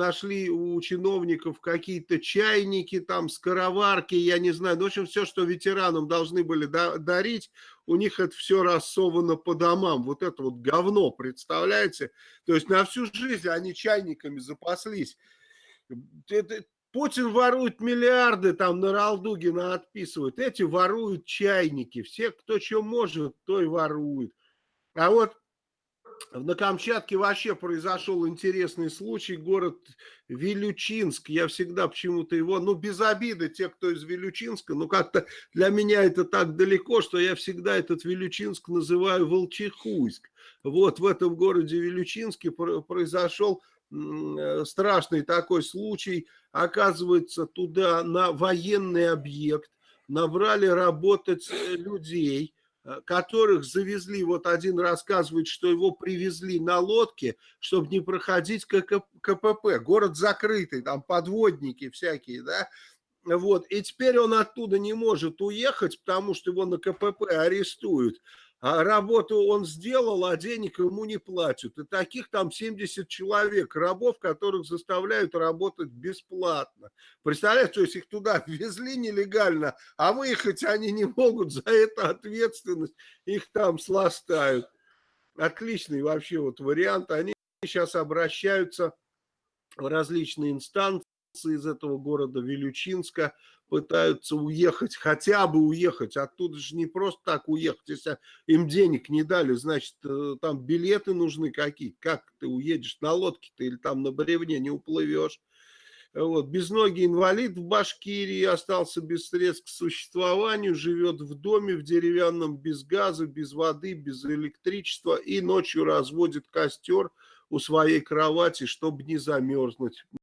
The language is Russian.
нашли у чиновников какие-то чайники, там, скороварки, я не знаю. Ну, в общем, все, что ветеранам должны были дарить, у них это все рассовано по домам. Вот это вот говно, представляете? То есть на всю жизнь они чайниками запаслись. Это, Путин ворует миллиарды, там на Ралдугина отписывают. Эти воруют чайники. Все, кто что может, то и ворует. А вот на Камчатке вообще произошел интересный случай. Город Вилючинск. Я всегда почему-то его, ну без обиды, те, кто из Вилючинска, но как-то для меня это так далеко, что я всегда этот Вилючинск называю Волчихуйск. Вот в этом городе Вилючинске произошел э, страшный такой случай. Оказывается, туда на военный объект набрали работать э, людей, которых завезли, вот один рассказывает, что его привезли на лодке, чтобы не проходить КПП. Город закрытый, там подводники всякие, да, вот, и теперь он оттуда не может уехать, потому что его на КПП арестуют а работу он сделал, а денег ему не платят. И таких там 70 человек, рабов, которых заставляют работать бесплатно. Представляете, то есть их туда везли нелегально, а выехать они не могут, за это ответственность их там сластают. Отличный вообще вот вариант. Они сейчас обращаются в различные инстанции из этого города Вилючинска, пытаются уехать, хотя бы уехать. Оттуда же не просто так уехать. Если им денег не дали, значит, э, там билеты нужны какие-то. Как ты уедешь на лодке-то или там на бревне не уплывешь. Вот. Безногий инвалид в Башкирии остался без средств к существованию, живет в доме в деревянном, без газа, без воды, без электричества и ночью разводит костер у своей кровати, чтобы не замерзнуть.